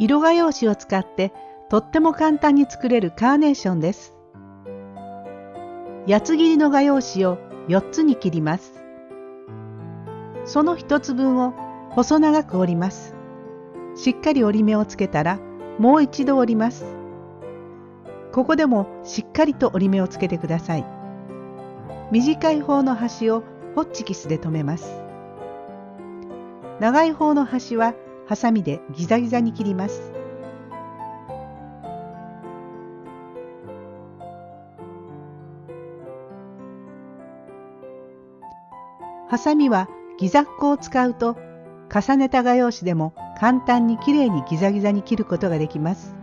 色画用紙を使ってとっても簡単に作れるカーネーションです。八つ切りの画用紙を4つに切ります。その1つ分を細長く折ります。しっかり折り目をつけたらもう一度折ります。ここでもしっかりと折り目をつけてください。短い方の端をホッチキスで留めます。長い方の端はハサミでギザギザに切ります。ハサミはギザッコを使うと重ねた画用紙でも簡単にきれいにギザギザに切ることができます。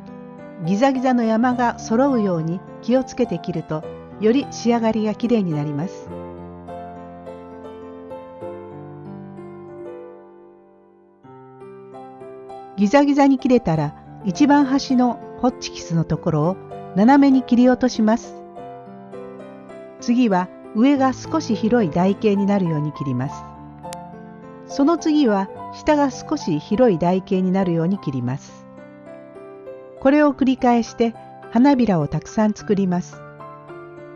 ギザギザの山が揃うように気をつけて切るとより仕上がりがきれいになります。ギザギザに切れたら一番端のホッチキスのところを斜めに切り落とします。次は上が少し広い台形になるように切ります。その次は下が少し広い台形になるように切ります。これを繰り返して花びらをたくさん作ります。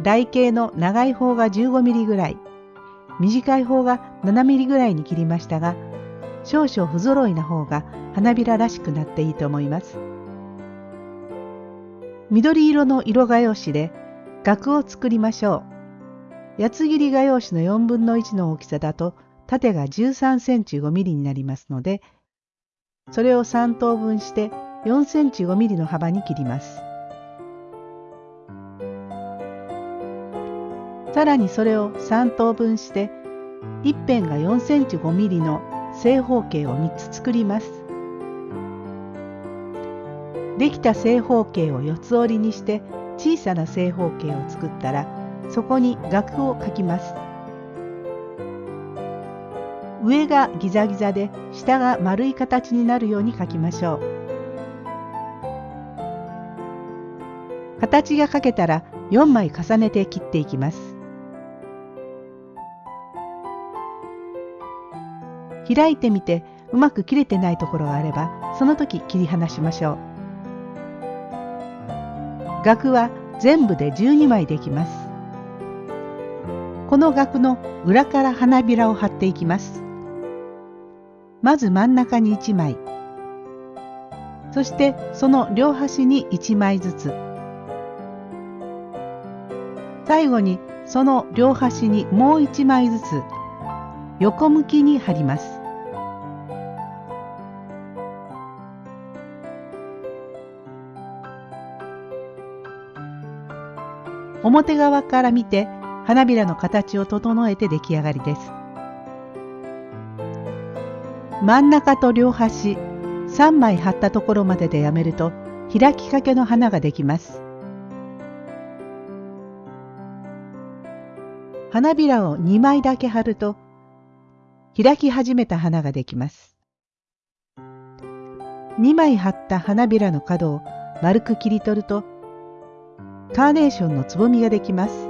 台形の長い方が15ミリぐらい、短い方が7ミリぐらいに切りましたが、少々不揃いな方が花びららしくなっていいと思います。緑色の色画用紙で額を作りましょう。八つ切り画用紙の4分の1の大きさだと縦が13センチ5ミリになりますので、それを3等分して4センチ5ミリの幅に切ります。さらにそれを3等分して一辺が4センチ5ミリの正方形を3つ作ります。できた正方形を四つ折りにして小さな正方形を作ったらそこに額を描きます。上がギザギザで下が丸い形になるように描きましょう。形が描けたら4枚重ねて切っていきます。開いてみてうまく切れてないところがあればその時切り離しましょう。額は全部で12枚できます。この額の裏から花びらを貼っていきます。まず真ん中に1枚、そしてその両端に1枚ずつ、最後にその両端にもう1枚ずつ横向きに貼ります。表側から見て花びらの形を整えて出来上がりです。真ん中と両端3枚貼ったところまででやめると開きかけの花ができます。花びらを2枚だけ貼ると開き始めた花ができます。2枚貼った花びらの角を丸く切り取るとカーネーションのつぼみができます。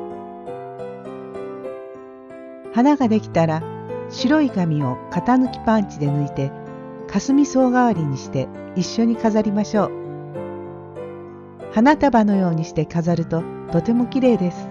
花ができたら白い紙を型抜きパンチで抜いて霞草代わりにして一緒に飾りましょう。花束のようにして飾るととても綺麗です。